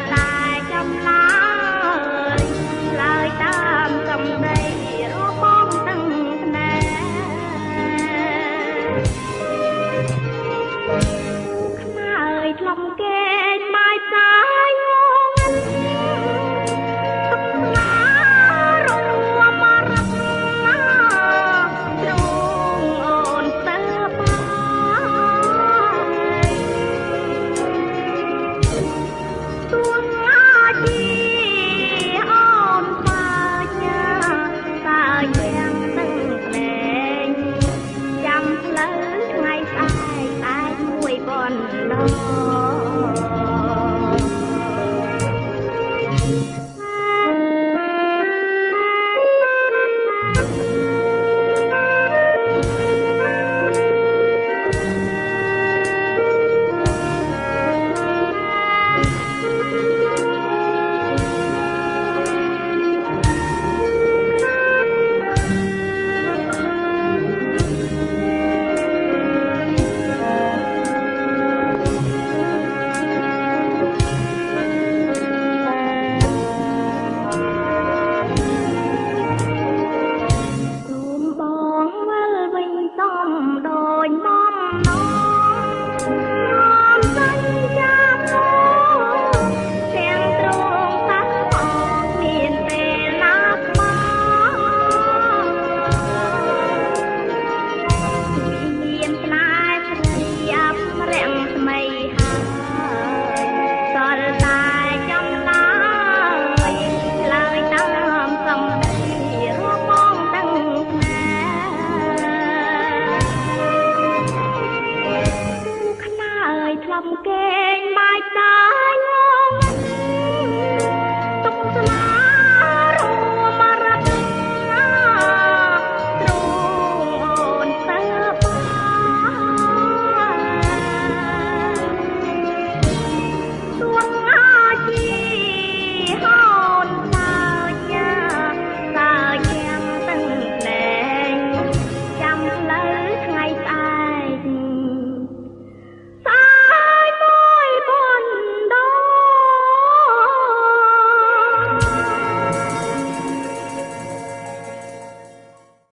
time.